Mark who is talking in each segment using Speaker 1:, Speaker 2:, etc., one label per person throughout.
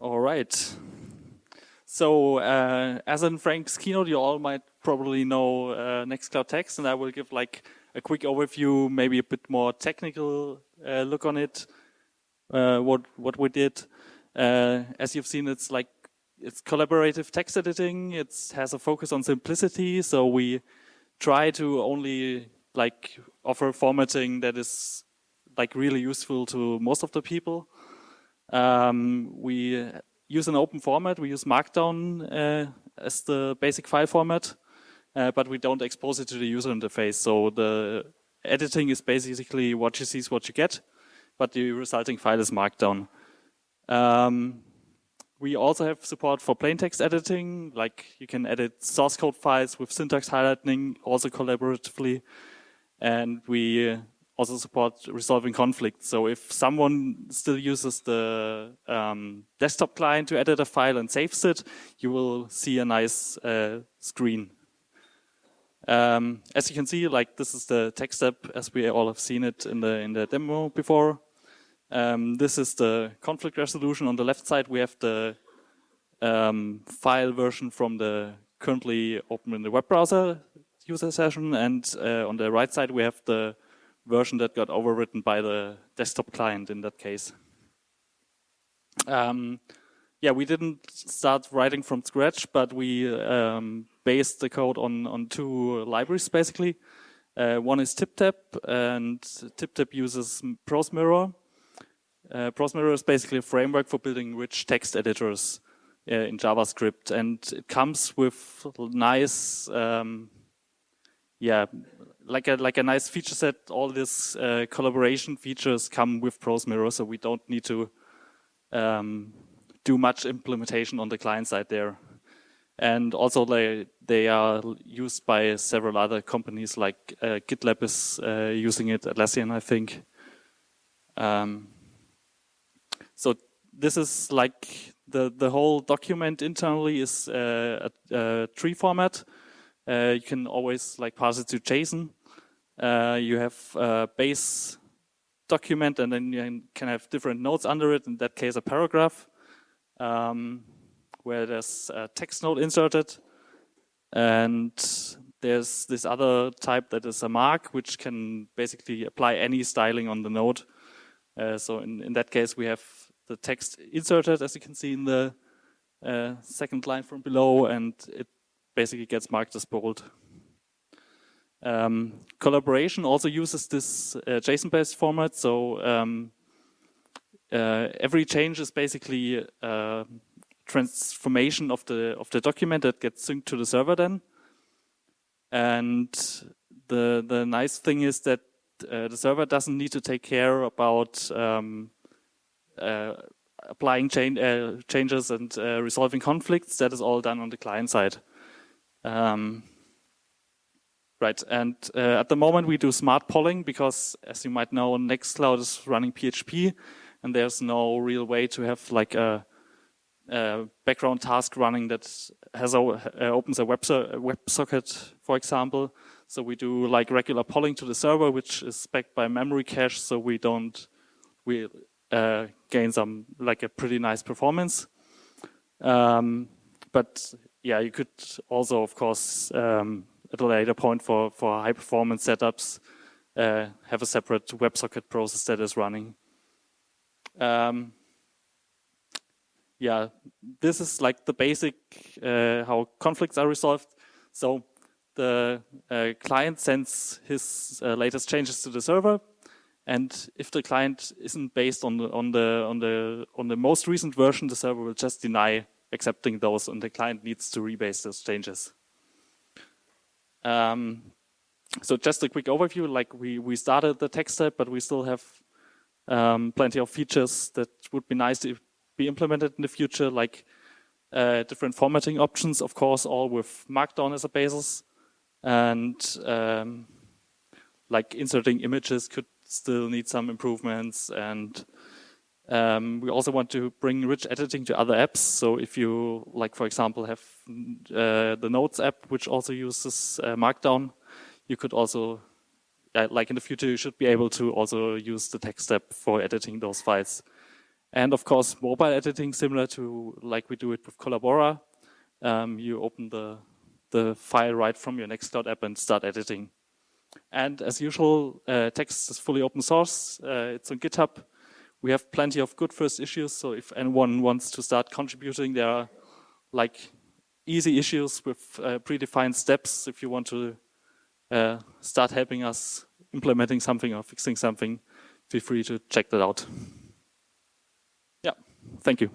Speaker 1: All right. So uh, as in Frank's keynote, you all might probably know uh, Nextcloud Text, and I will give like a quick overview, maybe a bit more technical uh, look on it, uh, what what we did. Uh, as you've seen, it's like it's collaborative text editing. It has a focus on simplicity, so we try to only like offer formatting that is like really useful to most of the people. Um, we use an open format. We use Markdown uh, as the basic file format, uh, but we don't expose it to the user interface. So the editing is basically what you see is what you get, but the resulting file is Markdown. Um, we also have support for plain text editing, like you can edit source code files with syntax highlighting, also collaboratively. And we also support resolving conflicts. So if someone still uses the um, desktop client to edit a file and saves it, you will see a nice uh, screen. Um, as you can see, like this is the text app as we all have seen it in the in the demo before. Um, this is the conflict resolution. On the left side, we have the um, file version from the currently open in the web browser user session, and uh, on the right side, we have the version that got overwritten by the desktop client in that case. Um, yeah, we didn't start writing from scratch, but we um, based the code on, on two libraries basically. Uh, one is TipTap, and TipTap uses ProseMirror. Uh, ProseMirror is basically a framework for building rich text editors uh, in JavaScript, and it comes with nice, um, yeah, like a like a nice feature set. All these uh, collaboration features come with ProseMirror, so we don't need to um, do much implementation on the client side there. And also they they are used by several other companies, like uh, GitLab is uh, using it, Atlassian, I think. Um, so this is like the the whole document internally is uh, a, a, tree format. Uh, you can always like pass it to JSON. Uh, you have a base document and then you can have different nodes under it, in that case a paragraph, um, where there's a text node inserted. And there's this other type that is a mark, which can basically apply any styling on the node. Uh, so in, in that case, we have the text inserted, as you can see in the uh, second line from below, and it basically gets marked as bold. Um, collaboration also uses this uh, JSON-based format, so um, uh, every change is basically a uh, transformation of the of the document that gets synced to the server then. And the the nice thing is that uh, the server doesn't need to take care about um, uh, applying uh, changes and resolving conflicts. That is all done on the client side. Um, Right, and uh, at the moment we do smart polling because, as you might know, Nextcloud is running PHP, and there's no real way to have like a, a background task running that has a, uh, opens a web, so, web socket, for example. So we do like regular polling to the server, which is backed by memory cache, so we don't we uh, gain some like a pretty nice performance. Um, but yeah, you could also, of course. Um, at a later point for, for high performance setups, uh, have a separate WebSocket process that is running. Um, yeah, this is like the basic uh, how conflicts are resolved. So the uh, client sends his uh, latest changes to the server, and if the client isn't based on the on the on the on the most recent version, the server will just deny accepting those, and the client needs to rebase those changes. Um, so just a quick overview, like we, we started the tech step, but we still have um, plenty of features that would be nice to be implemented in the future, like uh, different formatting options, of course, all with Markdown as a basis. And um, like inserting images could still need some improvements and um, we also want to bring rich editing to other apps. So if you, like for example, have uh, the Notes app, which also uses uh, Markdown, you could also, uh, like in the future, you should be able to also use the text app for editing those files. And of course, mobile editing, similar to like we do it with Collabora. Um, you open the, the file right from your Nextcloud app and start editing. And as usual, uh, text is fully open source. Uh, it's on GitHub. We have plenty of good first issues. So if anyone wants to start contributing, there are like easy issues with uh, predefined steps. If you want to uh, start helping us implementing something or fixing something, feel free to check that out. Yeah, thank you.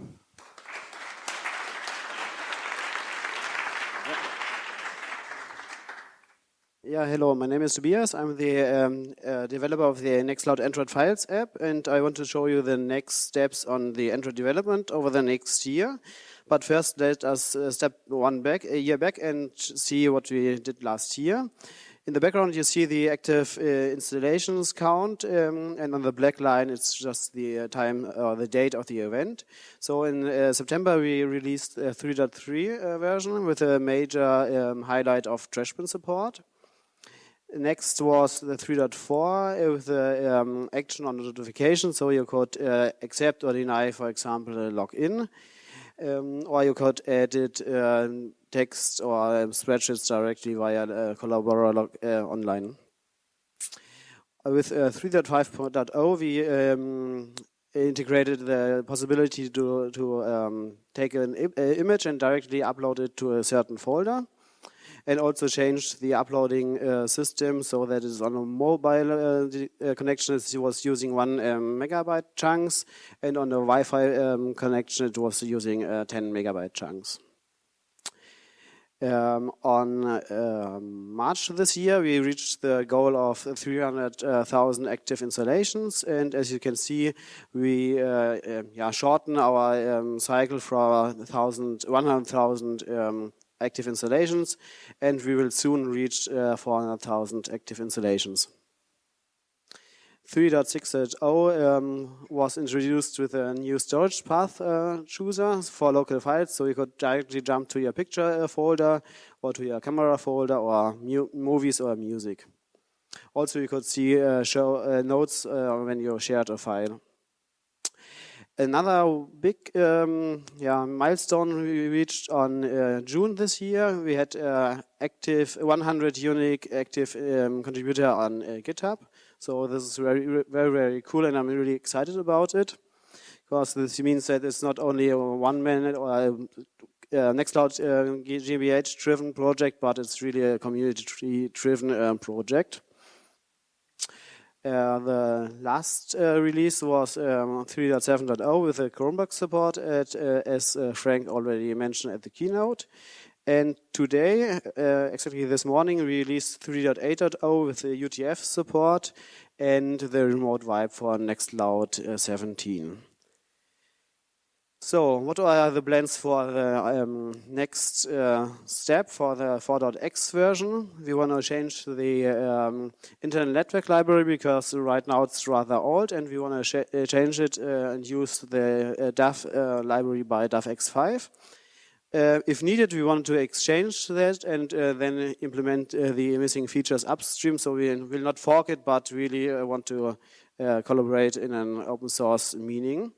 Speaker 2: Yeah, hello, my name is Tobias. I'm the um, uh, developer of the Nextcloud Android Files app, and I want to show you the next steps on the Android development over the next year. But first, let us uh, step one back, a year back, and see what we did last year. In the background, you see the active uh, installations count, um, and on the black line, it's just the uh, time or the date of the event. So in uh, September, we released a 3.3 uh, version with a major um, highlight of trash bin support. Next was the 3.4 with the um, action on notification, so you could uh, accept or deny, for example, a login. Um, or you could edit uh, text or um, spreadsheets directly via uh, Collabora uh, online. With uh, 3.5.0, we um, integrated the possibility to, to um, take an image and directly upload it to a certain folder and also changed the uploading uh, system so that it's on a mobile uh, uh connection it was using one um, megabyte chunks and on a Wi-Fi um, connection it was using uh, 10 megabyte chunks. Um, on uh, March this year, we reached the goal of 300,000 active installations, and as you can see, we uh, uh, yeah, shorten our um, cycle from 100,000 um, active installations, and we will soon reach uh, 400,000 active installations. 3.6.0 um, was introduced with a new storage path uh, chooser for local files, so you could directly jump to your picture uh, folder or to your camera folder or movies or music. Also, you could see uh, show uh, notes when you shared a file. Another big um, yeah, milestone we reached on uh, June this year. We had uh, active 100 unique active um, contributor on uh, GitHub. So this is very, very, very cool, and I'm really excited about it because this means that it's not only a one minute or a, uh, Nextcloud uh, GmbH driven project, but it's really a community driven uh, project. Uh, the last uh, release was um, 3.7.0 with the Chromebox support, at, uh, as uh, Frank already mentioned at the keynote. And today, uh, exactly this morning, we released 3.8.0 with the UTF support and the remote wipe for Nextcloud 17. So, what are the plans for the um, next uh, step for the 4.x version? We want to change the um, internal network library because right now it's rather old, and we want to uh, change it uh, and use the uh, DAV uh, library by DAVx5. Uh, if needed, we want to exchange that and then implement the missing features upstream. So we will not fork it, but really want to collaborate in an open source meaning.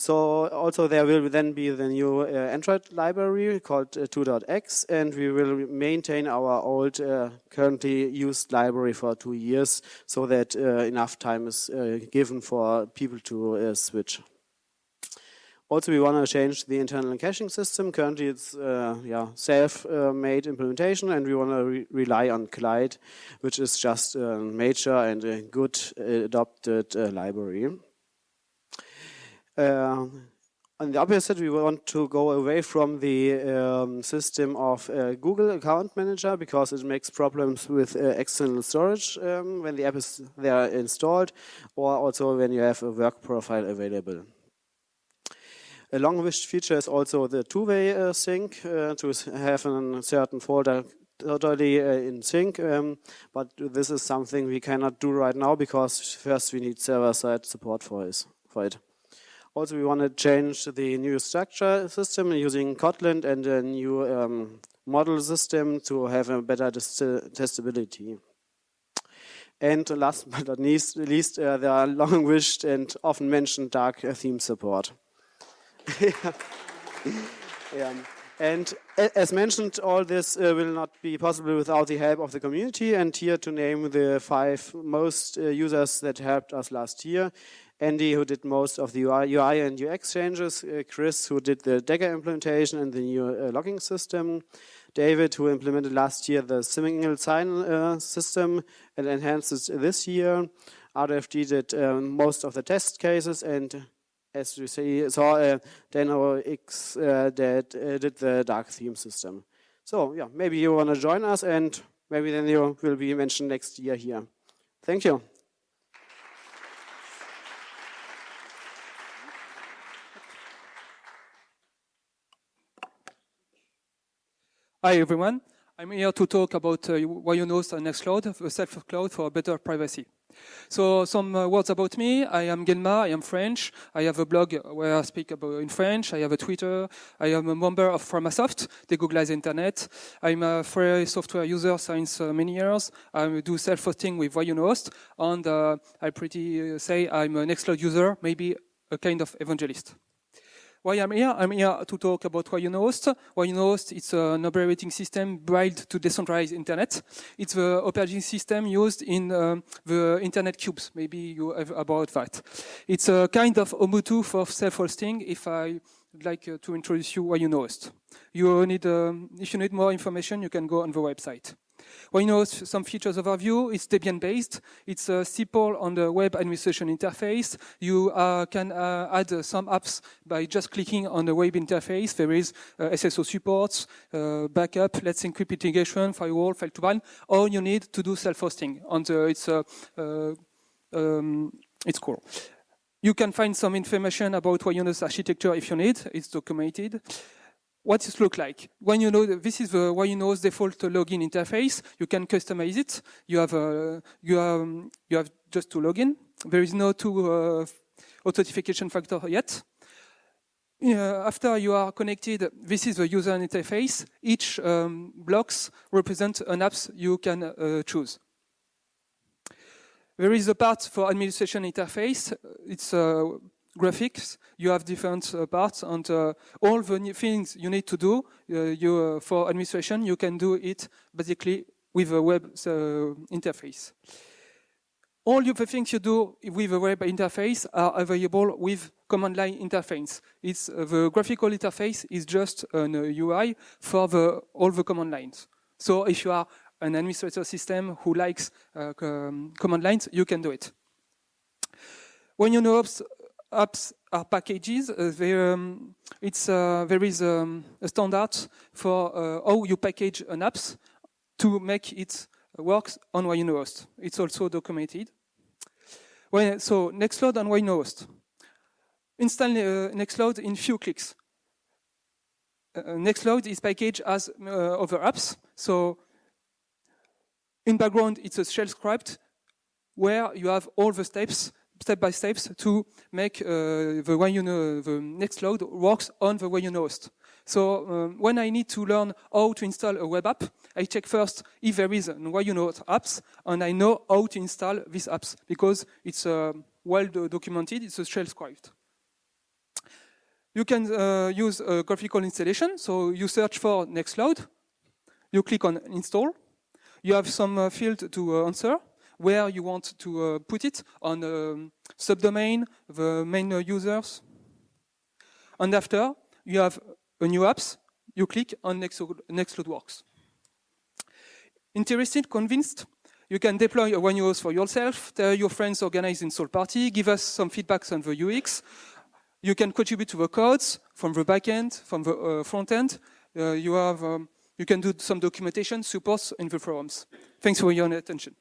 Speaker 2: So also there will then be the new uh, Android library called uh, 2.x and we will maintain our old uh, currently used library for two years so that uh, enough time is uh, given for people to uh, switch. Also, we want to change the internal caching system. Currently, it's yeah self-made implementation, and we want to re rely on Glide, which is just a major and a good adopted library. On the opposite, we want to go away from the um, system of uh, Google Account Manager because it makes problems with uh, external storage um, when the app is there installed or also when you have a work profile available. A long-wished feature is also the two-way uh, sync uh, to have a certain folder totally uh, in sync, um, but this is something we cannot do right now because first we need server-side support for, for it. Also, we want to change the new structure system using Kotlin and a new um, model system to have a better testability. And last but not least, uh, the long wished and often mentioned dark theme support. yeah. And as mentioned, all this uh, will not be possible without the help of the community. And here to name the five most uh, users that helped us last year. Andy, who did most of the UI, UI and UX changes. Uh, Chris, who did the Dagger implementation and the new uh, logging system. David, who implemented last year the single sign uh, system and enhanced it this year. RFG did um, most of the test cases and as you see, saw uh, Dano X uh, that uh, did the dark theme system. So yeah, maybe you want to join us and maybe then you will be mentioned next year here. Thank you.
Speaker 3: Hi everyone. I'm here to talk about uh, YunoHost and Nextcloud, a self-cloud for better privacy. So some uh, words about me. I am Genma. I am French. I have a blog where I speak about in French. I have a Twitter. I am a member of Framasoft, the Google Internet. I'm a free software user since uh, many years. I do self-hosting with YunoHost, and uh, I pretty uh, say I'm an Nextcloud user, maybe a kind of evangelist. Why I'm here? I'm here to talk about YunoHost. YunoHost is an operating system built to decentralize internet. It's the operating system used in um, the internet cubes. Maybe you have about that. It's a kind of Ubuntu for self-hosting. If I would like uh, to introduce you YunoHost. You know host. You need, um, if you need more information, you can go on the website. Well, you know, some features overview, it's Debian-based. It's uh, simple on the web administration interface. You uh, can uh, add uh, some apps by just clicking on the web interface. There is uh, SSO supports, uh, backup, let's encrypt mitigation, firewall, fail2ban. All you need to do self-hosting. And it's, um, it's cool. You can find some information about YunoHost architecture if you need. It's documented what it look like. When you know this is the YunoHost default login interface, you can customize it. You have uh, you have you have just to log in. There is no two uh, authentication factor yet. Uh, after you are connected, this is the user interface. Each um, blocks represent an apps you can uh, choose. There is a part for administration interface. It's uh, graphics, you have different uh, parts and uh, all the things you need to do uh, you, uh, for administration, you can do it basically with a web uh, interface. All the things you do with a web interface are available with command line interface. It's uh, the graphical interface is just an UI for the, all the command lines. So if you are an administrator system who likes um, command lines, you can do it. When you know apps are packages. Uh, there, um, it's, uh, there is um, a standard for uh, how you package an apps to make it work on YunoHost. It's also documented. When, so Nextcloud and YunoHost. Install uh, Nextcloud in few clicks. Uh, Nextcloud is packaged as uh, other apps. So in background, it's a shell script where you have all the steps step by steps to make uh, the way you know the Nextcloud works on the YunoHost. So um, when I need to learn how to install a web app, I check first if there is an YunoHost apps, and I know how to install these apps because it's uh, well documented. It's a shell script. You can uh, use a graphical installation. So you search for Nextcloud. You click on install. You have some uh, field to uh, answer where you want to uh, put it on um, subdomain, the main uh, users. And after, you have a new apps, you click on Nextcloud Works. Interested, convinced? You can deploy a YunoHost for yourself, tell your friends organize in install party, give us some feedbacks on the UX. You can contribute to the codes from the backend, from the uh, front end. Uh, you, have, um, you can do some documentation, supports in the forums. Thanks for your attention.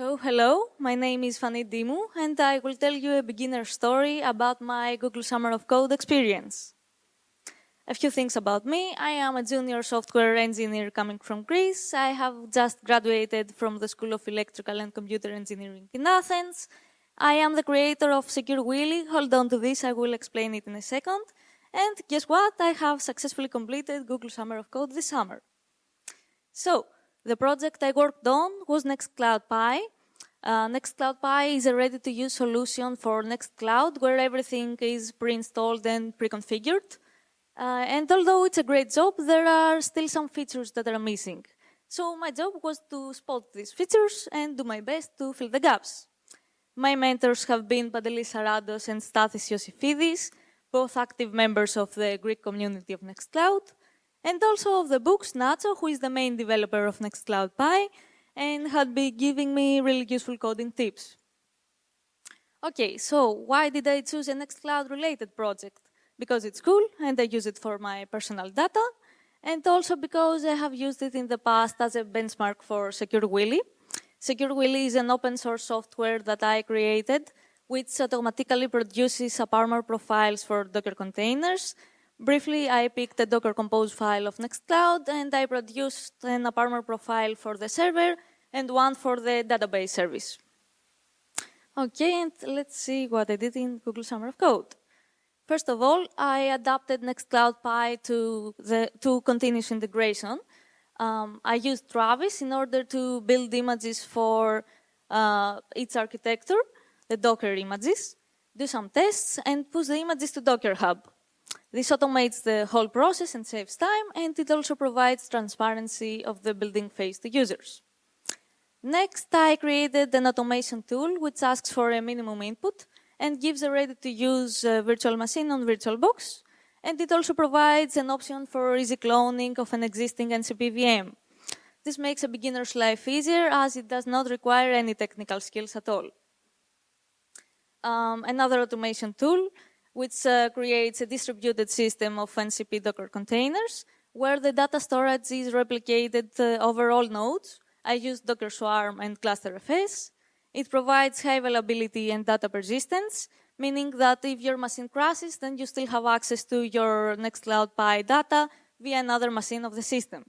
Speaker 4: So, hello, my name is Fanny Dimu, and I will tell you a beginner story about my Google Summer of Code experience. A few things about me. I am a junior software engineer coming from Greece. I have just graduated from the School of Electrical and Computer Engineering in Athens. I am the creator of Secure Willy. Hold on to this, I will explain it in a second. And guess what? I have successfully completed Google Summer of Code this summer. So, the project I worked on was Nextcloud Pi. Uh, Nextcloud Pi is a ready-to-use solution for Nextcloud where everything is pre-installed and pre-configured. Uh, and although it's a great job, there are still some features that are missing. So my job was to spot these features and do my best to fill the gaps. My mentors have been Pantelis Arados and Stathis Yosifidis, both active members of the Greek community of Nextcloud, and also of the books Nacho, who is the main developer of Nextcloud Pi, and had been giving me really useful coding tips. Okay, so why did I choose a Nextcloud related project? because it's cool and I use it for my personal data, and also because I have used it in the past as a benchmark for Secure Willy. Secure Willy is an open source software that I created, which automatically produces AppArmor profiles for Docker containers. Briefly, I picked the Docker Compose file of Nextcloud, and I produced an AppArmor profile for the server and one for the database service. Okay, and let's see what I did in Google Summer of Code. First of all, I adapted Nextcloud Pi to, the, to continuous integration. Um, I used Travis in order to build images for uh, its architecture, the Docker images, do some tests, and push the images to Docker Hub. This automates the whole process and saves time, and it also provides transparency of the building phase to users. Next, I created an automation tool which asks for a minimum input and gives a ready-to-use uh, virtual machine on VirtualBox. And it also provides an option for easy cloning of an existing NCP VM. This makes a beginner's life easier as it does not require any technical skills at all. Um, another automation tool which uh, creates a distributed system of NCP Docker containers where the data storage is replicated uh, over all nodes. I use Docker Swarm and GlusterFS. It provides high availability and data persistence, meaning that if your machine crashes, then you still have access to your Nextcloud Pi data via another machine of the system.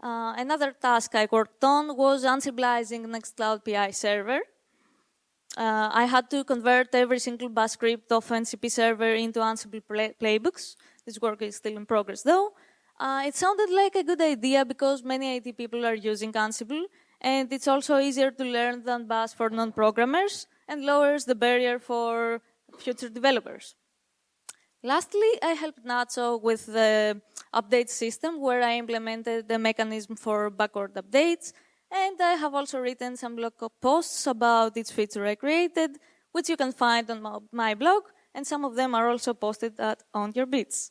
Speaker 4: Uh, another task I worked on was Ansibleizing Nextcloud PI server. Uh, I had to convert every single bash script of NCP server into Ansible play playbooks. This work is still in progress though. Uh, it sounded like a good idea because many IT people are using Ansible and it's also easier to learn than Bash for non-programmers and lowers the barrier for future developers. Lastly, I helped Nacho with the update system where I implemented the mechanism for backward updates and I have also written some blog posts about each feature I created, which you can find on my blog, and some of them are also posted at OwnYourBits.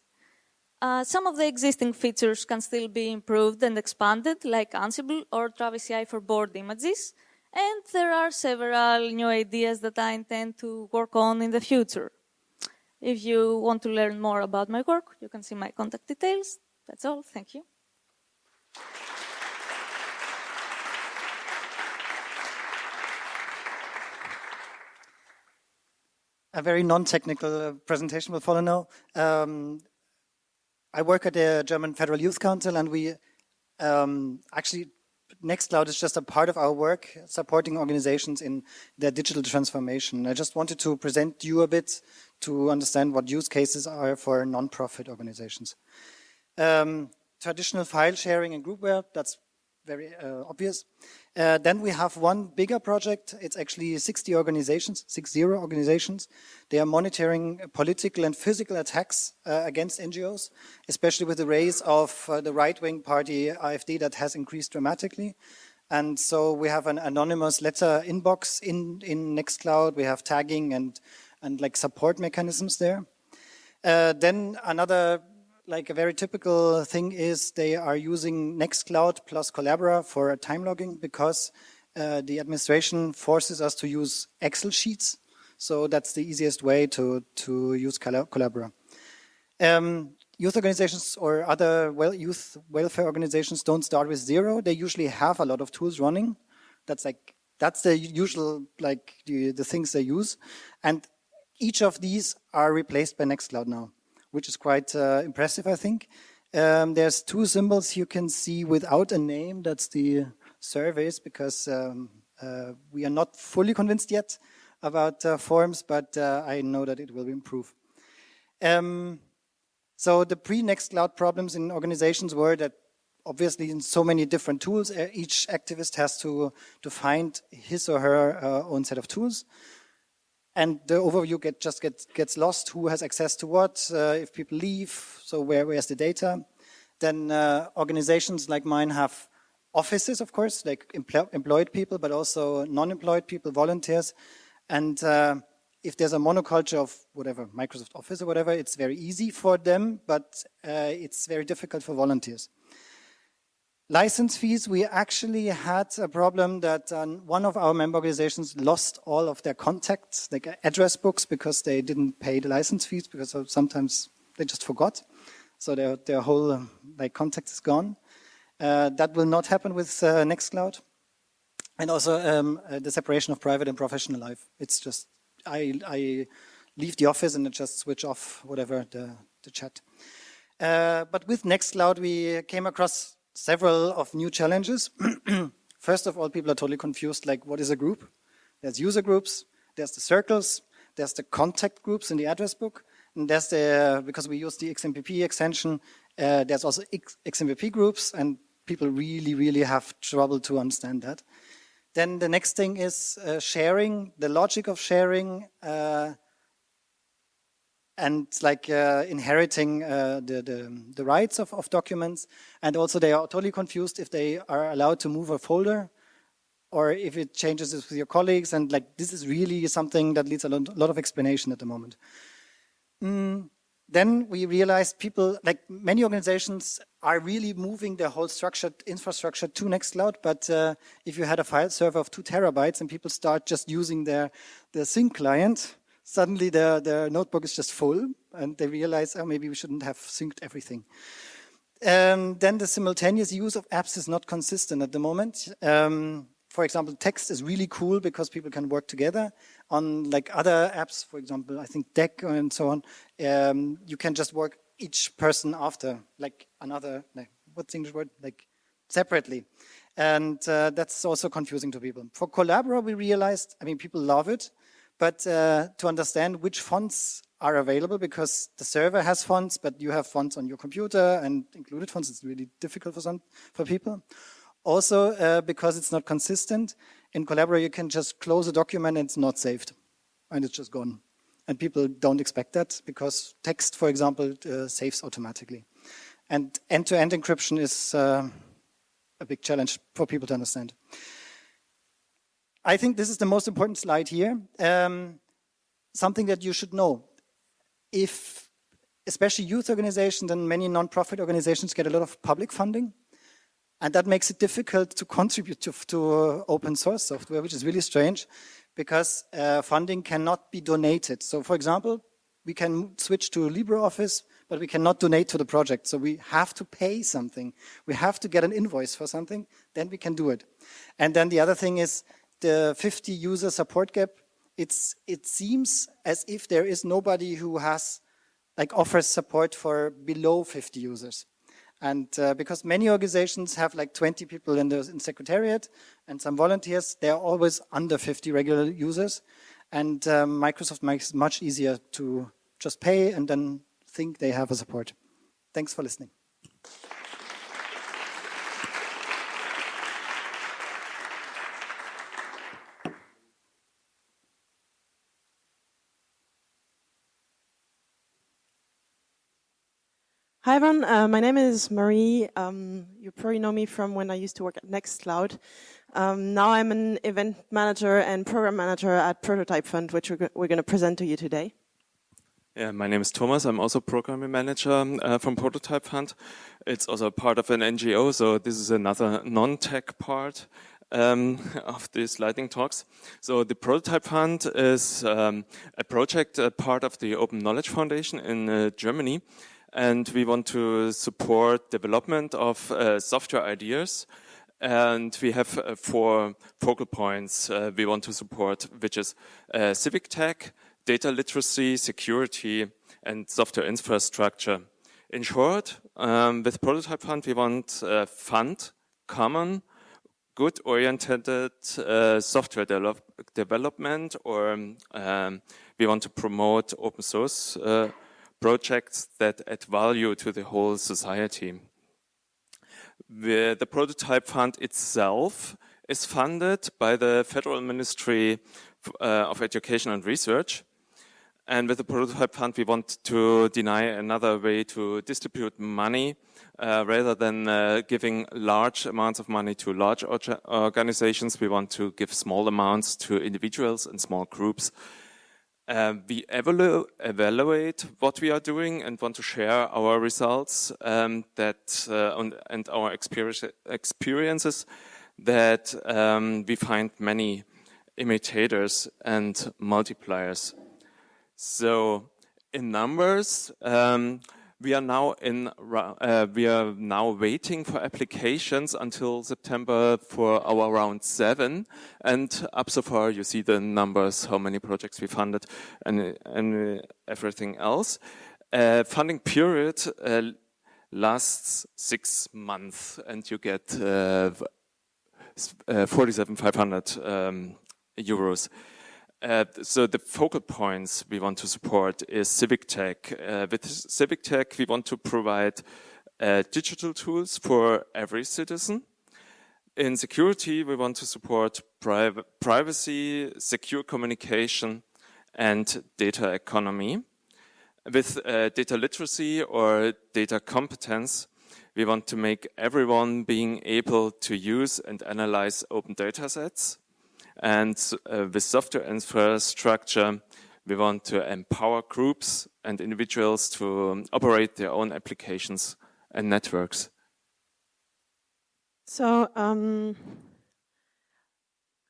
Speaker 4: Uh, some of the existing features can still be improved and expanded, like Ansible or Travis CI for board images. And there are several new ideas that I intend to work on in the future. If you want to learn more about my work, you can see my contact details. That's all. Thank you.
Speaker 5: A very non-technical presentation will follow now. Um, I work at the German Federal Youth Council and we um, actually Nextcloud is just a part of our work supporting organizations in their digital transformation. I just wanted to present you a bit to understand what use cases are for non-profit organizations. Um, traditional file sharing and groupware, that's very uh, obvious. Uh, then we have one bigger project. It's actually 60 organizations, 60 organizations. They are monitoring political and physical attacks uh, against NGOs, especially with the rise of uh, the right-wing party AfD that has increased dramatically. And so we have an anonymous letter inbox in, in Nextcloud. We have tagging and, and like support mechanisms there. Uh, then another like a very typical thing is they are using Nextcloud plus Collabora for time logging because uh, the administration forces us to use Excel sheets. So that's the easiest way to, to use Collabora. Um, youth organizations or other well, youth welfare organizations don't start with zero. They usually have a lot of tools running. That's like, that's the usual, like the, the things they use. And each of these are replaced by Nextcloud now which is quite uh, impressive, I think. Um, there's two symbols you can see without a name. That's the surveys because um, uh, we are not fully convinced yet about uh, forms, but uh, I know that it will improve. Um, so the pre-Nextcloud problems in organizations were that obviously in so many different tools, uh, each activist has to, to find his or her uh, own set of tools. And the overview get, just gets, gets lost, who has access to what, uh, if people leave, so where, where's the data. Then uh, organizations like mine have offices, of course, like employed people, but also non-employed people, volunteers. And uh, if there's a monoculture of whatever, Microsoft Office or whatever, it's very easy for them, but uh, it's very difficult for volunteers. License fees, we actually had a problem that um, one of our member organizations lost all of their contacts, like address books, because they didn't pay the license fees, because sometimes they just forgot. So their, their whole um, like contact is gone. Uh, that will not happen with uh, Nextcloud. And also um, uh, the separation of private and professional life. It's just, I, I leave the office and I just switch off whatever the, the chat. Uh, but with Nextcloud, we came across several of new challenges. First of all, people are totally confused, like what is a group? There's user groups, there's the circles, there's the contact groups in the address book, and there's the, because we use the XMPP extension, uh, there's also XMPP groups, and people really, really have trouble to understand that. Then the next thing is uh, sharing, the logic of sharing, uh, and like uh, inheriting uh, the, the, the, rights of, of documents. And also they are totally confused if they are allowed to move a folder or if it changes this with your colleagues. And like this is really something that needs a lot of explanation at the moment. Mm, then we realized people, like many organizations are really moving their whole structured infrastructure to Nextcloud. But uh, if you had a file server of two terabytes and people start just using their, their sync client, suddenly their, their notebook is just full and they realize, oh, maybe we shouldn't have synced everything. Um, then the simultaneous use of apps is not consistent at the moment. Um, for example, text is really cool because people can work together. On like other apps, for example, I think Deck and so on, um, you can just work each person after, like another, like, what's the English word? Like separately. And uh, that's also confusing to people. For Collabora, we realized, I mean, people love it, but uh, to understand which fonts are available because the server has fonts, but you have fonts on your computer and included fonts. It's really difficult for some for people. Also, uh, because it's not consistent, in Collabora you can just close a document and it's not saved, and it's just gone. And people don't expect that because text, for example, uh, saves automatically. And end-to-end -end encryption is uh, a big challenge for people to understand. I think this is the most important slide here. Um, something that you should know. If, especially youth organizations and many non-profit organizations get a lot of public funding, and that makes it difficult to contribute to, to open source software, which is really strange, because uh, funding cannot be donated. So for example, we can switch to LibreOffice, but we cannot donate to the project. So we have to pay something. We have to get an invoice for something, then we can do it. And then the other thing is, the 50 user support gap, it's, it seems as if there is nobody who has, like offers support for below 50 users. And uh, because many organizations have like 20 people in the in secretariat and some volunteers, they are always under 50 regular users. And um, Microsoft makes it much easier to just pay and then think they have a support. Thanks for listening.
Speaker 6: Hi everyone, uh, my name is Marie. Um, you probably know me from when I used to work at Nextcloud. Um, now I'm an event manager and program manager at Prototype Fund, which we're, we're going to present to you today.
Speaker 7: Yeah, my name is Thomas. I'm also programming manager uh, from Prototype Fund. It's also part of an NGO, so this is another non-tech part um, of these lightning talks. So the Prototype Fund is um, a project, part of the Open Knowledge Foundation in uh, Germany and we want to support development of uh, software ideas. And we have uh, four focal points uh, we want to support, which is uh, civic tech, data literacy, security, and software infrastructure. In short, um, with Prototype Fund, we want a fund, common, good oriented uh, software de development or um, we want to promote open source uh, projects that add value to the whole society. The, the prototype fund itself is funded by the Federal Ministry uh, of Education and Research. And with the prototype fund, we want to deny another way to distribute money uh, rather than uh, giving large amounts of money to large organizations. We want to give small amounts to individuals and small groups. Uh, we evalu evaluate what we are doing and want to share our results um, that uh, and our experience experiences that um, we find many imitators and multipliers. So in numbers, um, we are now in uh, we are now waiting for applications until September for our round seven. And up so far you see the numbers how many projects we funded and and everything else. Uh, funding period uh, lasts six months and you get uh, uh 47,500 um, euros uh, so the focal points we want to support is civic tech. Uh, with civic tech, we want to provide uh, digital tools for every citizen. In security, we want to support pri privacy, secure communication, and data economy. With uh, data literacy or data competence, we want to make everyone being able to use and analyze open data sets and uh, with software infrastructure, we want to empower groups and individuals to um, operate their own applications and networks.
Speaker 6: So um,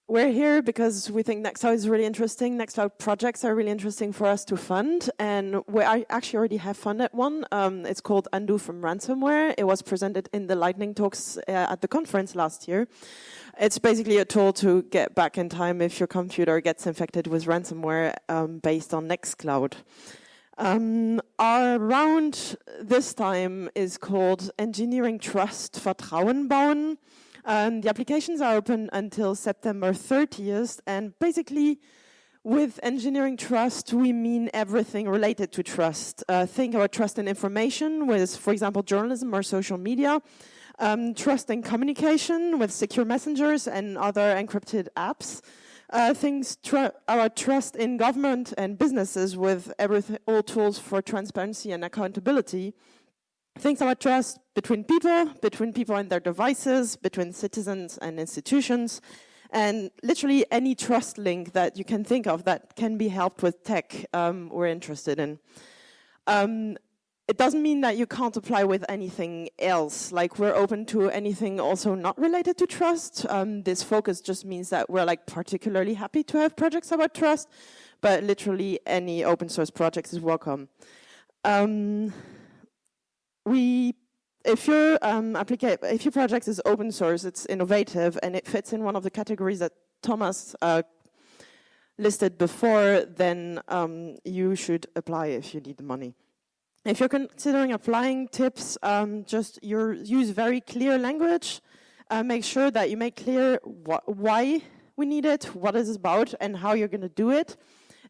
Speaker 6: we're here because we think Nextcloud is really interesting. Nextcloud projects are really interesting for us to fund. And we actually already have funded one. Um, it's called Undo from Ransomware. It was presented in the lightning talks uh, at the conference last year. It's basically a tool to get back in time if your computer gets infected with ransomware um, based on Nextcloud. Um, our round this time is called Engineering Trust Vertrauen bauen. Um, the applications are open until September 30th and basically with engineering trust, we mean everything related to trust. Uh, think about trust in information with, for example, journalism or social media um, trust in communication with secure messengers and other encrypted apps. Uh, things tr our trust in government and businesses with all tools for transparency and accountability. Things about trust between people, between people and their devices, between citizens and institutions, and literally any trust link that you can think of that can be helped with tech um, we're interested in. Um, it doesn't mean that you can't apply with anything else. Like we're open to anything also not related to trust. Um, this focus just means that we're like particularly happy to have projects about trust, but literally any open source project is welcome. Um, we, if your um, if your project is open source, it's innovative and it fits in one of the categories that Thomas uh, listed before, then um, you should apply if you need the money. If you're considering applying tips, um, just use very clear language. Uh, make sure that you make clear why we need it, what it's about, and how you're going to do it.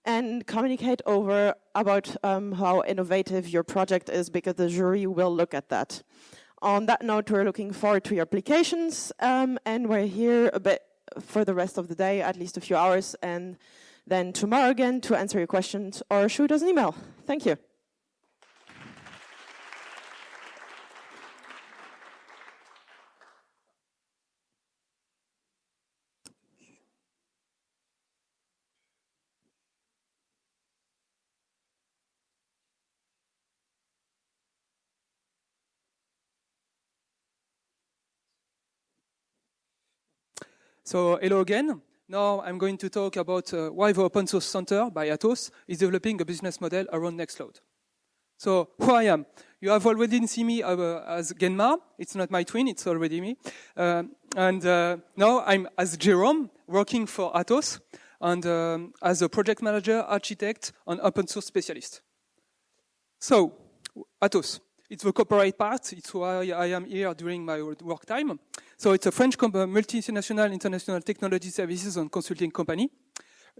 Speaker 6: And communicate over about um, how innovative your project is, because the jury will look at that. On that note, we're looking forward to your applications, um, and we're here a bit for the rest of the day, at least a few hours, and then tomorrow again to answer your questions or shoot us an email. Thank you.
Speaker 3: So hello again. Now I'm going to talk about uh, why the Open Source Center by Atos is developing a business model around Nextcloud. So who I am. You have already seen me uh, as Genma. It's not my twin, it's already me. Uh, and uh, now I'm as Jerome, working for Atos, and um, as a project manager, architect, and open source specialist. So, Atos. It's the corporate part. It's why I am here during my work time. So it's a French multinational international technology services and consulting company.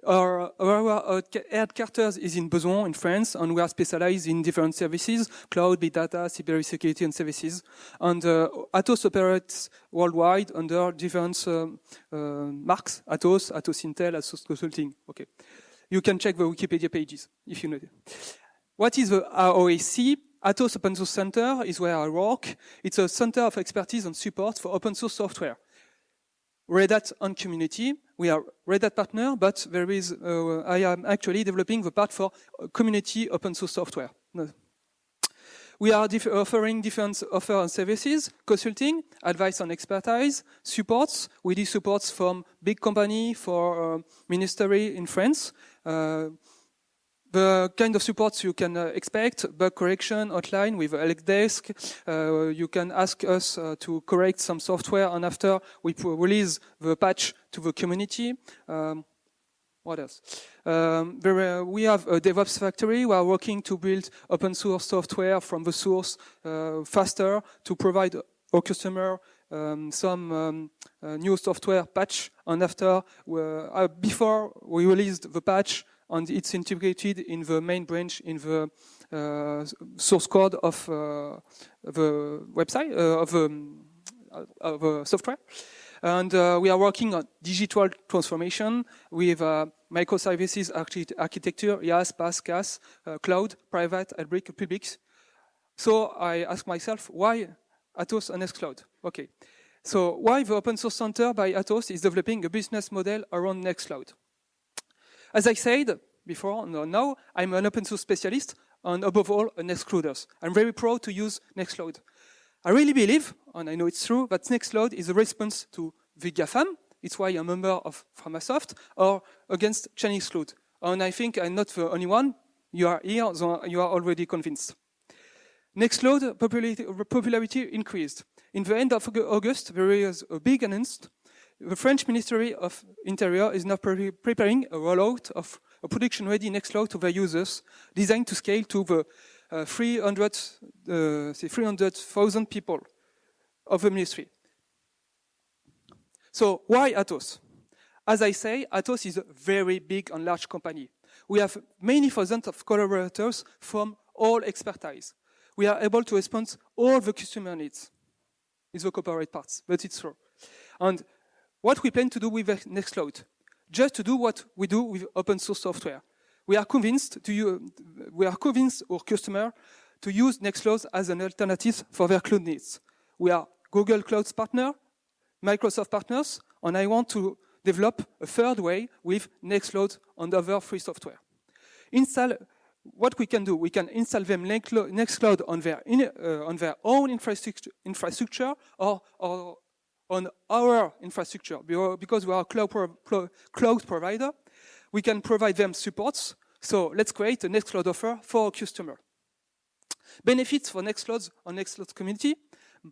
Speaker 3: Our, our headquarters is in Bezons in France, and we are specialized in different services, cloud, big data, cybersecurity, and services. And uh, Atos operates worldwide under different uh, uh, marks, Atos, Atos Syntel, Atos Consulting. Okay. You can check the Wikipedia pages if you know. What is the AOSC? Atos Open Source Center is where I work. It's a center of expertise and support for open source software. Red Hat on community. We are Red Hat partner, but there is, uh, I am actually developing the part for community open source software. We are diff offering different offer and services, consulting, advice and expertise, supports. We do supports from big company for uh, ministry in France. Uh, the kind of supports you can uh, expect, bug correction hotline with help desk. Uh, you can ask us uh, to correct some software and after we release the patch to the community. Um, what else? Um, there, we have a DevOps factory. We are working to build open source software from the source uh, faster to provide our customer um, some um, uh, new software patch. And after, uh, before we released the patch, and it's integrated in the main branch in the uh, source code of uh, the website uh, of, um, of uh, software. And uh, we are working on digital transformation with uh, microservices archi architecture, IaaS, PaaS, CaaS, cloud, private, hybrid, public. So I ask myself, why Atos and Nextcloud? Okay. So why the Open Source Center by Atos is developing a business model around Nextcloud? As I said before, no, now I'm an open source specialist and above all, an Nextclouders. I'm very proud to use Nextcloud. I really believe, and I know it's true, that Nextcloud is a response to the GAFAM. It's why I'm a member of Framasoft or against Chinese Cloud. And I think I'm not the only one. You are here, so you are already convinced. Nextcloud popularity, increased. In the end of August, there is a big announcement the French Ministry of Interior is now pre preparing a rollout of a production-ready Nextcloud to their users, designed to scale to the uh, 300, uh, 300,000 people of the ministry. So why Atos? As I say, Atos is a very big and large company. We have many thousands of collaborators from all expertise. We are able to respond all the customer needs. It's the corporate parts, but it's true. And what we plan to do with Nextcloud, just to do what we do with open source software. We are convinced to use, we are convinced our customer to use Nextcloud as an alternative for their cloud needs. We are Google Cloud's partner, Microsoft partners, and I want to develop a third way with Nextcloud and other free software. Install what we can do, we can install them Nextcloud on their, in, uh, on their own infrastructure, infrastructure or, or on our infrastructure because we are a cloud, pro cloud provider. We can provide them supports. So let's create a Nextcloud offer for our customer. Benefits for Nextcloud on Nextcloud community.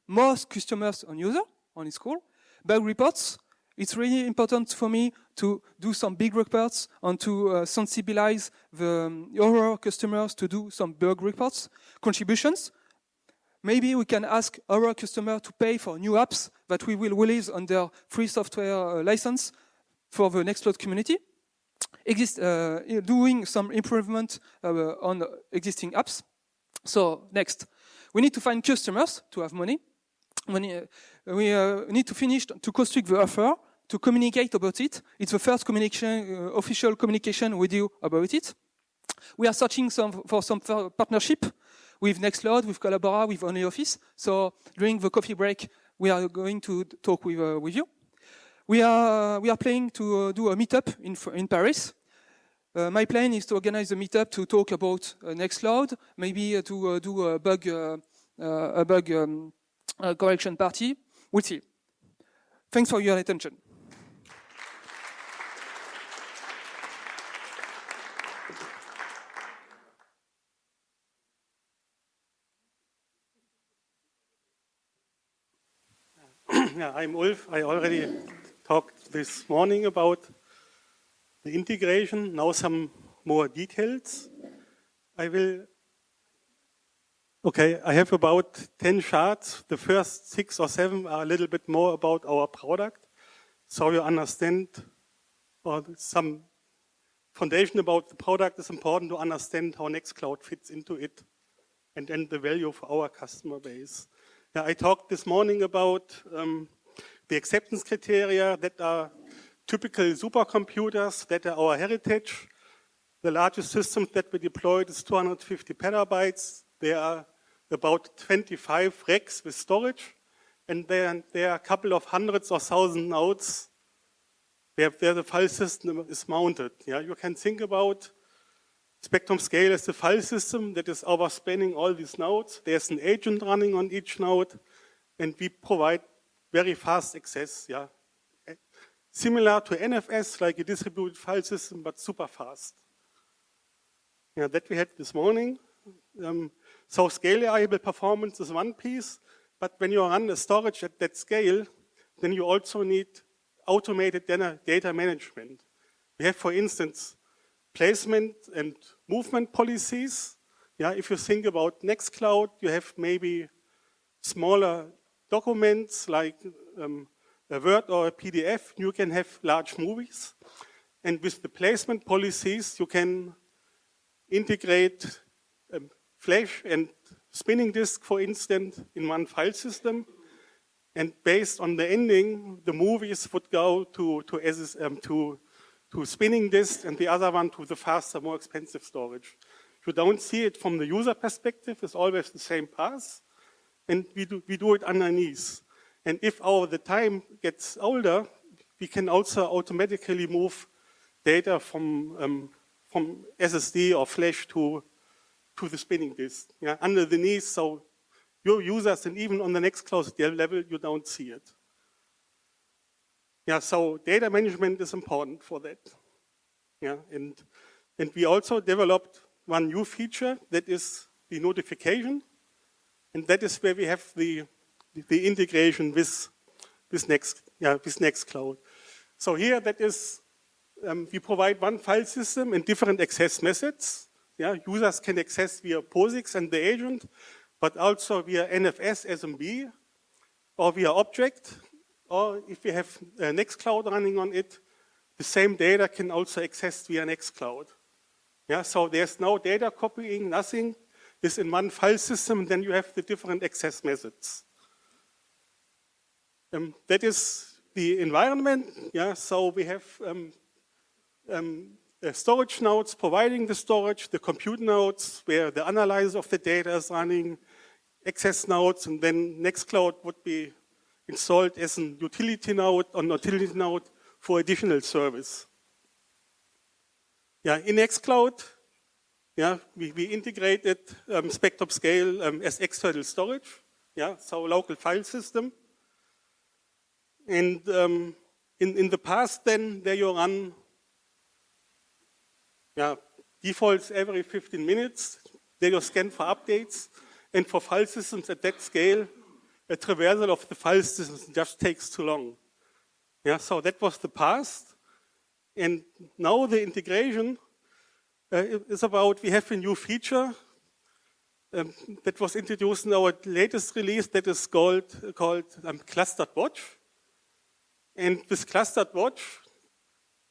Speaker 3: Most customers and user on its core. Bug reports. It's really important for me to do some big reports and to uh, sensibilize the um, our customers to do some bug reports. Contributions. Maybe we can ask our customer to pay for new apps that we will release under free software uh, license for the Nextcloud community. Exist, uh, doing some improvement uh, on existing apps. So next, we need to find customers to have money. Money, we uh, need to finish to construct the offer, to communicate about it. It's the first communication, uh, official communication we do about it. We are searching some, for some partnership with Nextcloud, with Collabora, with OnlyOffice. So during the coffee break, we are going to talk with, uh, with you. We are, we are planning to uh, do a meetup in, in Paris. Uh, my plan is to organize a meetup to talk about uh, Nextcloud, maybe uh, to uh, do a bug, a bug um, correction party. We'll see. Thanks for your attention.
Speaker 8: Yeah, I'm Ulf. I already talked this morning about the integration. Now some more details. I will Okay, I have about 10 charts. The first six or seven are a little bit more about our product. So you understand, or some foundation about the product is important to understand how Nextcloud fits into it and then the value for our customer base. I talked this morning about um, the acceptance criteria that are typical supercomputers that are our heritage. The largest system that we deployed is 250 petabytes. There are about 25 racks with storage, and there, there are a couple of hundreds or thousand nodes where, where the file system is mounted. Yeah, you can think about Spectrum Scale is the file system that is overspanning all these nodes. There's an agent running on each node, and we provide very fast access. Yeah, similar to NFS, like a distributed file system, but super fast. Yeah, that we had this morning. Um, so scale-able performance is one piece, but when you run a storage at that scale, then you also need automated data management. We have, for instance, placement and movement policies. Yeah, if you think about Nextcloud, you have maybe smaller documents like um, a Word or a PDF. You can have large movies. And with the placement policies, you can integrate um, flash and spinning disk, for instance, in one file system. And based on the ending, the movies would go to, to, um, to to spinning disk and the other one to the faster, more expensive storage. You don't see it from the user perspective, it's always the same path, and we do, we do it underneath. And if over the time gets older, we can also automatically move data from, um, from SSD or flash to, to the spinning disk, yeah, underneath, so your users and even on the Nextcloud level, you don't see it. Yeah, so data management is important for that. Yeah, and, and we also developed one new feature that is the notification. And that is where we have the, the integration with, with, Next, yeah, with Nextcloud. So here that is, um, we provide one file system and different access methods. Yeah, users can access via POSIX and the agent, but also via NFS SMB or via object or if we have Nextcloud running on it, the same data can also access via Nextcloud. Yeah, so there's no data copying, nothing. It's in one file system, then you have the different access methods. Um, that is the environment. Yeah, so we have um, um, storage nodes providing the storage, the compute nodes where the analyzer of the data is running, access nodes, and then Nextcloud would be installed as an utility node or utility node for additional service. Yeah, in Nextcloud, yeah, we, we integrated um, Spectrum Scale um, as external storage, yeah, so local file system. And um, in, in the past then, there you run yeah, defaults every 15 minutes, there you scan for updates, and for file systems at that scale, a traversal of the file system just takes too long. Yeah, so that was the past. And now the integration uh, is about, we have a new feature um, that was introduced in our latest release that is called, called um, Clustered Watch. And with Clustered Watch,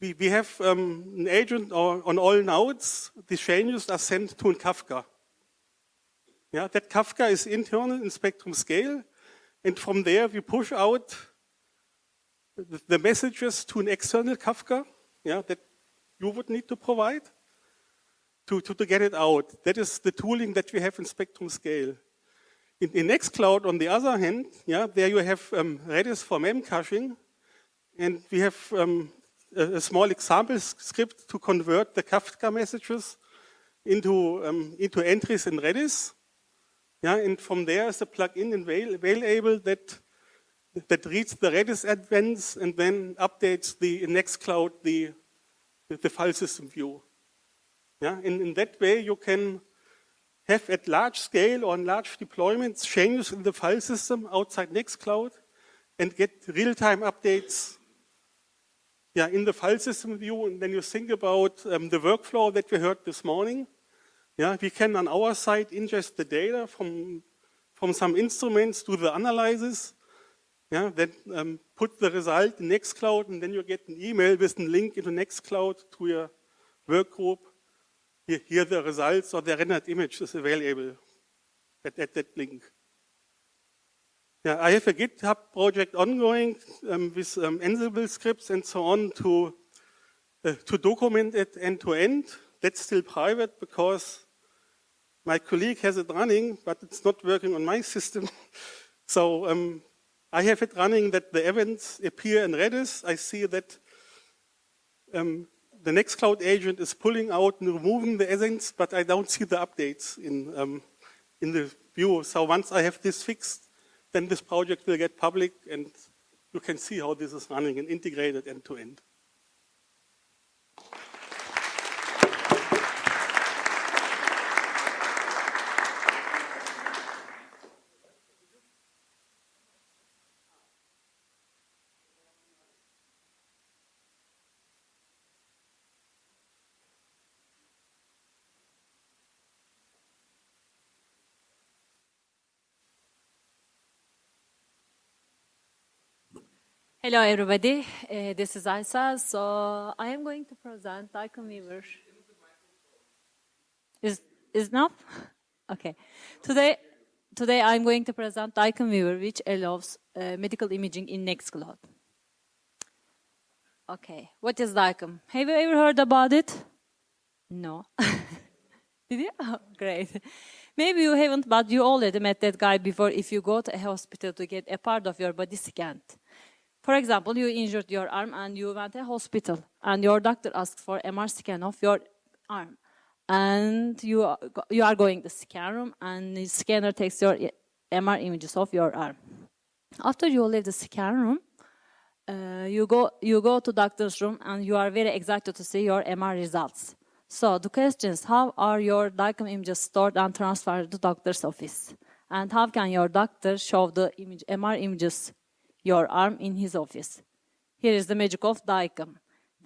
Speaker 8: we, we have um, an agent on all nodes. The changes are sent to Kafka. Yeah, that Kafka is internal in Spectrum Scale. And from there, we push out the messages to an external Kafka yeah, that you would need to provide to, to, to, get it out. That is the tooling that we have in Spectrum Scale. In, in Nextcloud, on the other hand, yeah, there you have um, Redis for memcaching, and we have um, a, a, small example script to convert the Kafka messages into, um, into entries in Redis. Yeah, and from there is a plugin in Available that that reads the Redis events and then updates the Nextcloud the the file system view. Yeah, and in that way you can have at large scale or in large deployments changes in the file system outside Nextcloud and get real-time updates yeah, in the file system view. And then you think about um, the workflow that we heard this morning. Yeah, we can on our side ingest the data from, from some instruments, do the analysis, yeah, then um, put the result in Nextcloud, and then you get an email with a link into Nextcloud to your work group. Here, here the results or the rendered image is available at, at that link. Yeah, I have a GitHub project ongoing um, with um, Ansible scripts and so on to uh, to document it end to end. That's still private because my colleague has it running, but it's not working on my system. so um, I have it running that the events appear in Redis. I see that um, the Nextcloud agent is pulling out and removing the events, but I don't see the updates in, um, in the view. So once I have this fixed, then this project will get public and you can see how this is running and integrated end to end.
Speaker 9: Hello, everybody. Uh, this is Isa. So I am going to present DICOM Viewer. Is is enough? Okay. Today, today I'm going to present DICOM Viewer, which allows uh, medical imaging in Nextcloud. Okay. What is DICOM? Have you ever heard about it? No. Did you? Oh, great. Maybe you haven't, but you already met that guy before if you go to a hospital to get a part of your body scanned. For example, you injured your arm and you went to hospital and your doctor asked for MR scan of your arm. And you are, you are going to scan room and the scanner takes your MR images of your arm. After you leave the scan room, uh, you, go, you go to doctor's room and you are very excited to see your MR results. So the question is, how are your DICOM images stored and transferred to doctor's office? And how can your doctor show the image, MR images your arm in his office. Here is the magic of DICOM.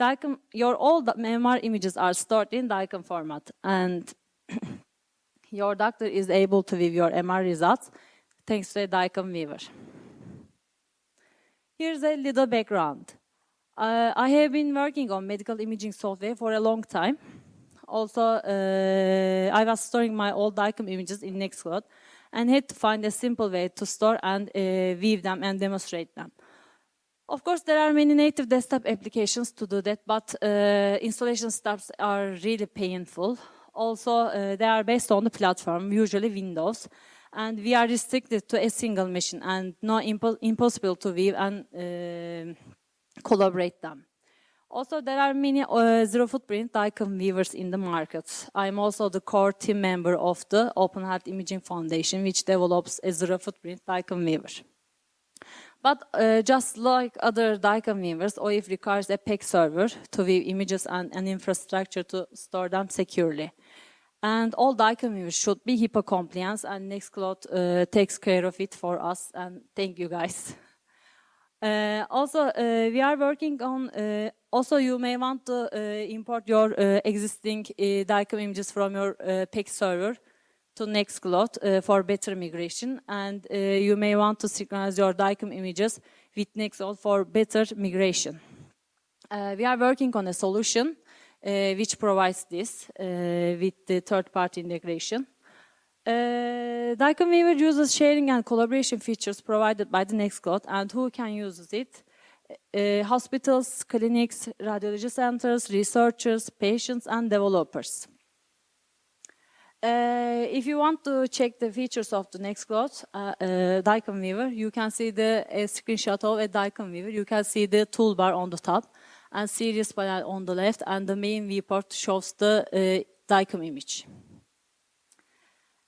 Speaker 9: DICOM, your all MR images are stored in DICOM format and your doctor is able to view your MR results thanks to a DICOM viewer. Here's a little background. Uh, I have been working on medical imaging software for a long time. Also, uh, I was storing my old DICOM images in Nextcloud and had to find a simple way to store and uh, view them and demonstrate them. Of course, there are many native desktop applications to do that, but uh, installation steps are really painful. Also, uh, they are based on the platform, usually Windows, and we are restricted to a single machine and not impo impossible to view and uh, collaborate them. Also, there are many uh, zero footprint DICOM viewers in the market. I'm also the core team member of the Open Health Imaging Foundation, which develops a zero footprint DICOM viewer. But uh, just like other DICOM viewers, OHIF requires a PACS server to view images and an infrastructure to store them securely. And all DICOM viewers should be HIPAA compliant, and Nextcloud uh, takes care of it for us, and thank you guys. Uh, also, uh, we are working on, uh, also you may want to uh, import your uh, existing uh, DICOM images from your PACS server to Nextcloud for better migration. And you may want to synchronize your DICOM images with Nextcloud for better migration. we are working on a solution which provides this with the third-party integration. Uh, DICOM Viewer uses sharing and collaboration features provided by the Nextcloud and who can use it? Uh, hospitals, clinics, radiology centers, researchers, patients, and developers. Uh, if you want to check the features of the Nextcloud uh, uh, DICOM Viewer, you can see the screenshot of a DICOM Viewer. You can see the toolbar on the top and series panel on the left, and the main viewport shows the uh, DICOM image.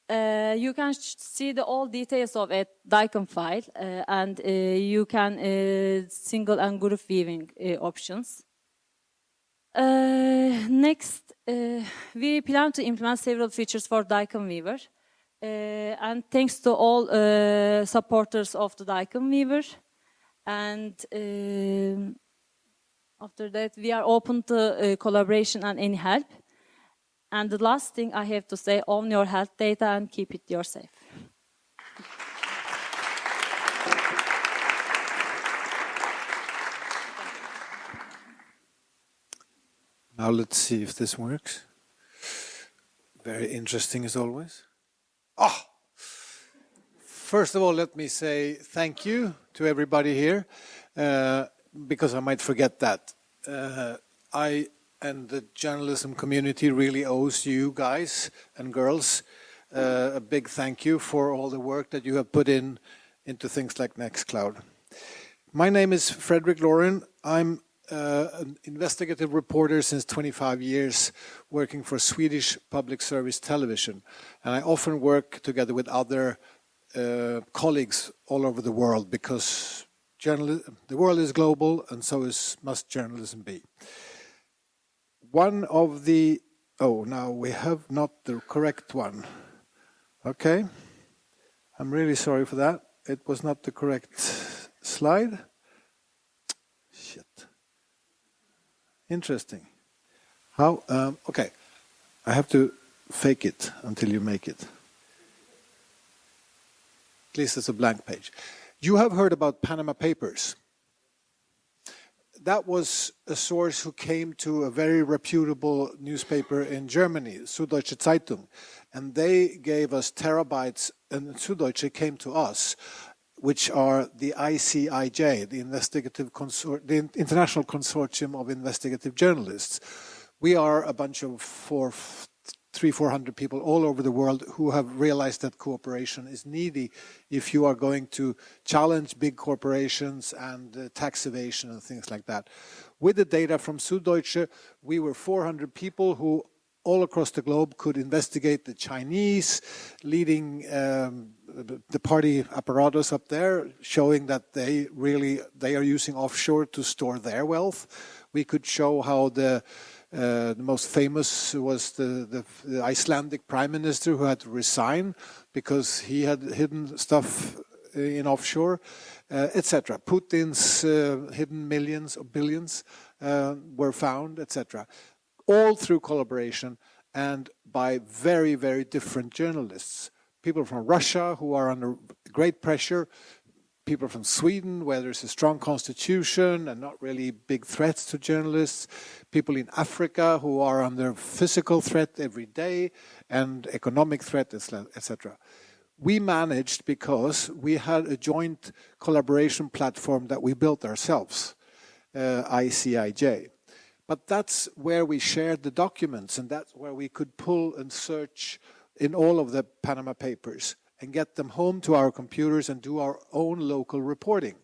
Speaker 9: Uh, you can see the all details of a DICOM file uh, and uh, you can uh, single and group viewing uh, options. Uh, next, we plan to implement several features for DICOM Viewer. and thanks to all supporters of the DICOM Viewer. And after that, we are open to collaboration and any help. And the last thing I have to say, own your health data and keep it yourself.
Speaker 10: Now let's see if this works. Very interesting as always. Ah! First of all, let me say thank you to everybody here, uh, because I might forget that. Uh, I and the journalism community really owes you guys and girls uh, a big thank you for all the work that you have put in into things like Nextcloud. My name is Fredrik Laurin. I'm uh, an investigative reporter since 25 years, working for Swedish public service television. And I often work together with other uh, colleagues all over the world because the world is global and so is, must journalism be. One of the, oh, now we have not the correct one. Okay. I'm really sorry for that. It was not the correct slide. Shit. Interesting. How, um, okay. I have to fake it until you make it. At least it's a blank page. You have heard about Panama Papers. That was a source who came to a very reputable newspaper in Germany, Süddeutsche Zeitung, and they gave us terabytes, and Süddeutsche came to us, which are the ICIJ, the Investigative Consor the International Consortium of Investigative Journalists. We are a bunch of four, three, four hundred people all over the world who have realized that cooperation is needy if you are going to challenge big corporations and uh, tax evasion and things like that. With the data from Süddeutsche, we were 400 people who all across the globe could investigate the Chinese leading um, the party apparatus up there, showing that they really they are using offshore to store their wealth. We could show how the the most famous was the, the, the, Icelandic prime minister who had to resign because he had hidden stuff in offshore, uh, etc. Putin's uh, hidden millions or billions uh, were found, etc all through collaboration and by very, very different journalists. People from Russia who are under great pressure, people from Sweden where there's a strong constitution and not really big threats to journalists, people in Africa who are under physical threat every day and economic threat, etc. We managed because we had a joint collaboration platform that we built ourselves, uh, ICIJ. But that's where we shared the documents and that's where we could pull and search in all of the Panama Papers and get them home to our computers and do our own local reporting.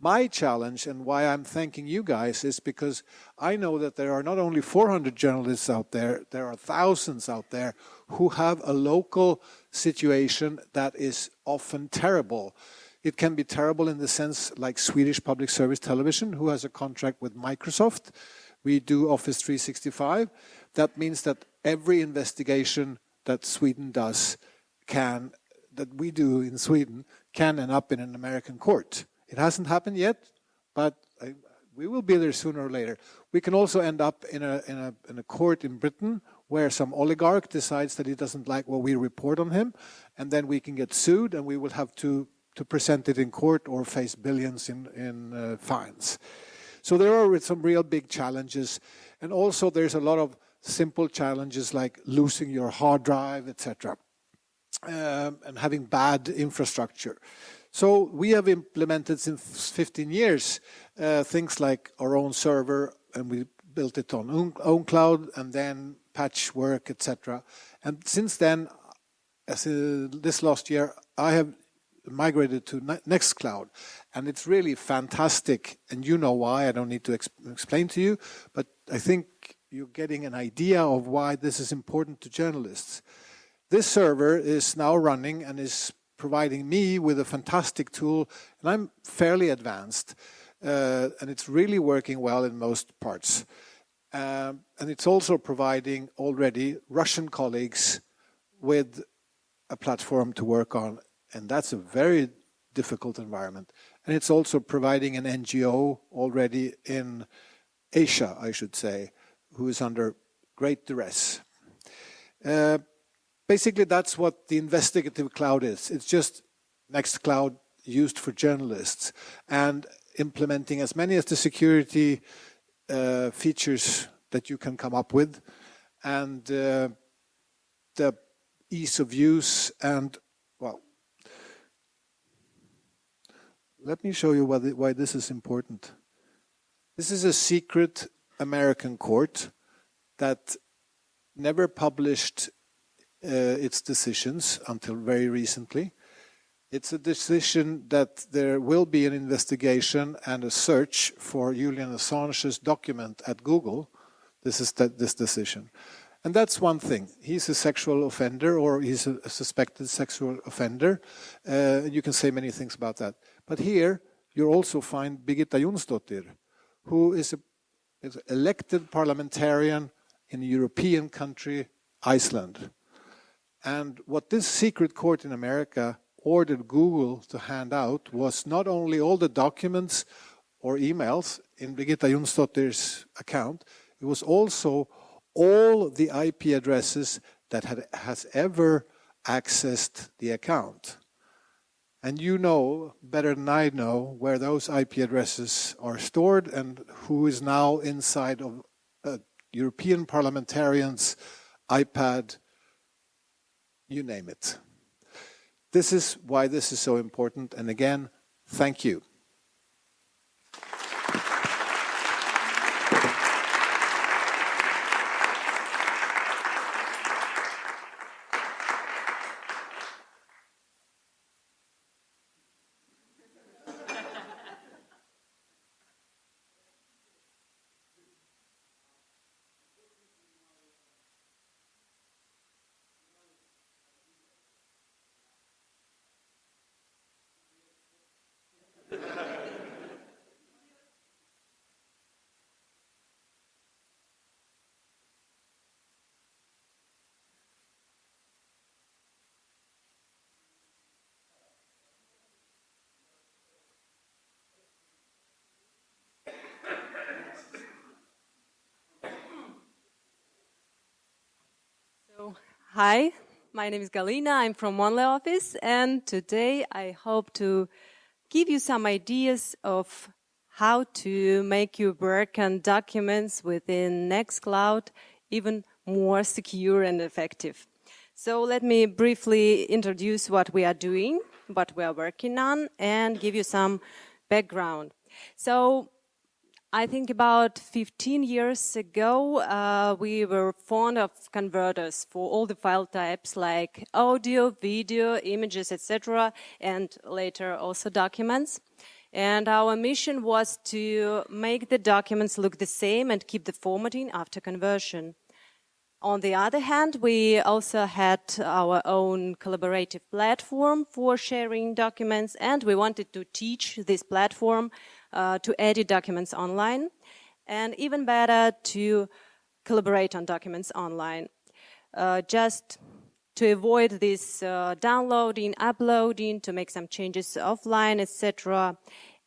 Speaker 10: My challenge and why I'm thanking you guys is because I know that there are not only 400 journalists out there, there are thousands out there who have a local situation that is often terrible. It can be terrible in the sense like Swedish Public Service Television, who has a contract with Microsoft, we do Office 365. That means that every investigation that Sweden does can, that we do in Sweden, can end up in an American court. It hasn't happened yet, but I, we will be there sooner or later. We can also end up in a, in a, in a court in Britain where some oligarch decides that he doesn't like what we report on him, and then we can get sued and we will have to, to present it in court or face billions in, in uh, fines. So there are some real big challenges. And also there's a lot of simple challenges like losing your hard drive, etc. Um, and having bad infrastructure. So we have implemented since 15 years uh, things like our own server, and we built it on own, ownCloud, and then patchwork, etc. And since then, as uh, this last year, I have migrated to Nextcloud, and it's really fantastic. And you know why, I don't need to exp explain to you, but I think you're getting an idea of why this is important to journalists. This server is now running and is providing me with a fantastic tool, and I'm fairly advanced, uh, and it's really working well in most parts. Um, and it's also providing already Russian colleagues with a platform to work on and that's a very difficult environment. And it's also providing an NGO already in Asia, I should say, who is under great duress. Uh, basically, that's what the investigative cloud is. It's just Nextcloud used for journalists and implementing as many as the security uh, features that you can come up with and uh, the ease of use and well let me show you why, the, why this is important this is a secret American court that never published its decisions until very recently it's a decision that there will be an investigation and a search for Julian Assange's document at Google. This is this decision. And that's one thing. He's a sexual offender or he's a, a suspected sexual offender. Uh, you can say many things about that. But here you also find Birgitta Jonsdottir, who is, an elected parliamentarian in a European country, Iceland. And what this secret court in America ordered Google to hand out was not only all the documents or emails in Birgitta Jonsdottir's account, it was also all the IP addresses that had, has ever accessed the account. And you know better than I know where those IP addresses are stored and who is now inside of a European parliamentarian's iPad, you name it. This is why this is so important. And again, thank you.
Speaker 11: Hi, my name is Galina. I'm from OnlyOffice, and today I hope to give you some ideas of how to make your work and documents within Nextcloud even more secure and effective. So let me briefly introduce what we are doing, what we are working on, and give you some background. So I think about 15 years ago, uh, we were fond of converters for all the file types like audio, video, images, etc., and later also documents. And our mission was to make the documents look the same and keep the formatting after conversion. On the other hand, we also had our own collaborative platform for sharing documents, and we wanted to teach this platform uh, to edit documents online, and even better, to collaborate on documents online. Uh, just to avoid this uh, downloading, uploading, to make some changes offline, etc.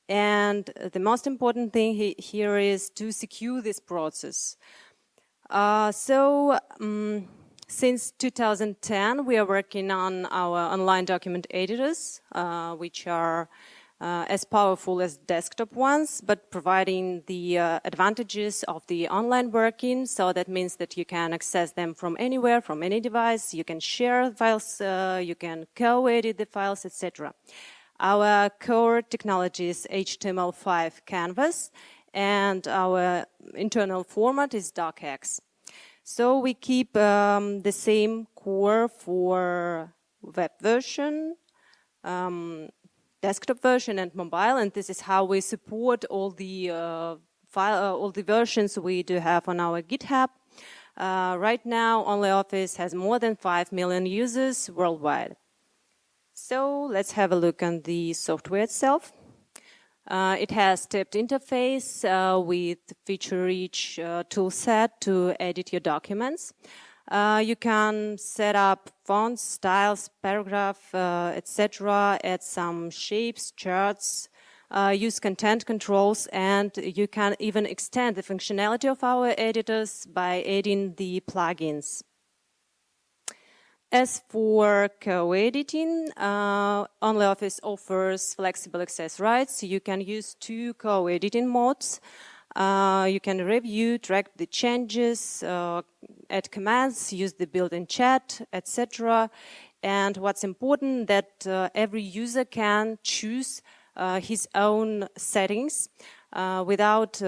Speaker 11: And the most important thing he here is to secure this process. Uh, so, um, since 2010, we are working on our online document editors, uh, which are uh, as powerful as desktop ones, but providing the uh, advantages of the online working. So that means that you can access them from anywhere, from any device. You can share files, uh, you can co-edit the files, etc. Our core technology is HTML5 Canvas, and our internal format is docx. So we keep um, the same core for web version, um, desktop version and mobile, and this is how we support all the uh, file, uh, all the versions we do have on our GitHub. Uh, right now, OnlyOffice has more than 5 million users worldwide. So let's have a look on the software itself. Uh, it has stepped interface uh, with feature-rich uh, toolset to edit your documents. Uh, you can set up fonts, styles, paragraph, uh, etc., add some shapes, charts, uh, use content controls, and you can even extend the functionality of our editors by adding the plugins. As for co-editing, uh, OnlyOffice offers flexible access rights. You can use two co-editing modes. Uh, you can review, track the changes, uh, add commands, use the built-in chat, etc. And what's important that uh, every user can choose uh, his own settings uh, without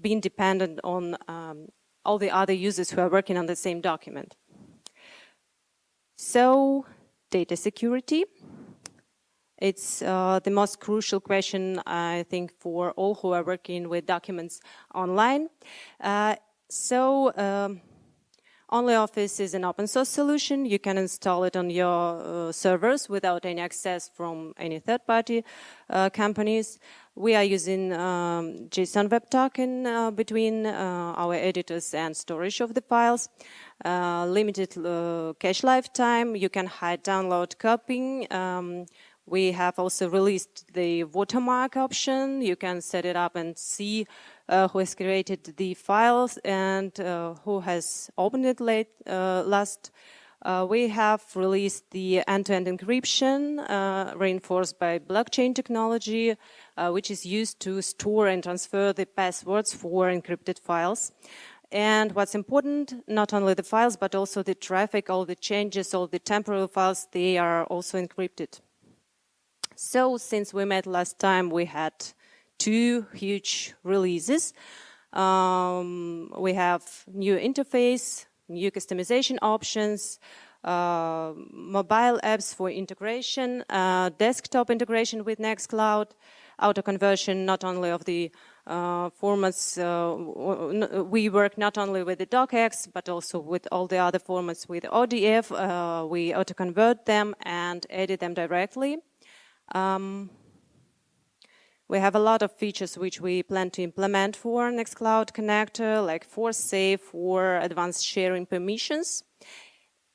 Speaker 11: being dependent on um, all the other users who are working on the same document. So, data security. It's uh, the most crucial question, I think, for all who are working with documents online. Uh, so, um, OnlyOffice is an open source solution. You can install it on your uh, servers without any access from any third party uh, companies. We are using um, JSON Web Token uh, between uh, our editors and storage of the files. Uh, limited uh, cache lifetime. You can hide download copying. Um, we have also released the watermark option. You can set it up and see uh, who has created the files and uh, who has opened it late, uh, last. Uh, we have released the end-to-end -end encryption uh, reinforced by blockchain technology, uh, which is used to store and transfer the passwords for encrypted files. And what's important, not only the files, but also the traffic, all the changes, all the temporal files, they are also encrypted. So since we met last time, we had two huge releases. Um, we have new interface, new customization options, uh, mobile apps for integration, uh, desktop integration with Nextcloud, auto conversion not only of the uh, formats. Uh, we work not only with the docx, but also with all the other formats with ODF. Uh, we auto convert them and edit them directly. Um, we have a lot of features which we plan to implement for Nextcloud Connector, like force save or advanced sharing permissions.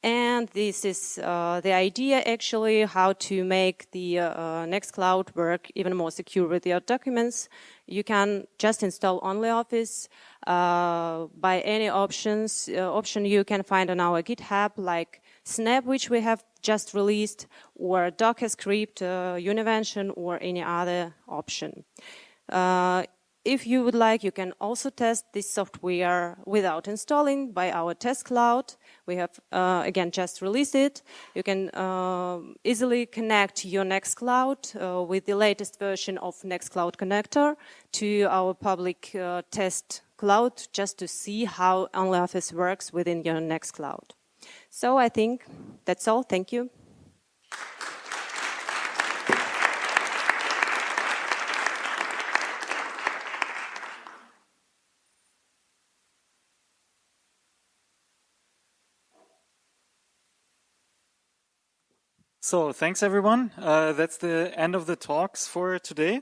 Speaker 11: And this is uh, the idea actually how to make the uh, Nextcloud work even more secure with your documents. You can just install OnlyOffice uh, by any options uh, option you can find on our GitHub, like Snap, which we have just released, or Docker script, uh, Univention, or any other option. Uh, if you would like, you can also test this software without installing by our test cloud. We have, uh, again, just released it. You can uh, easily connect your Nextcloud uh, with the latest version of Nextcloud Connector to our public uh, test cloud just to see how OnlyOffice works within your Nextcloud. So I think that's all. Thank you.
Speaker 12: So thanks everyone. Uh, that's the end of the talks for today.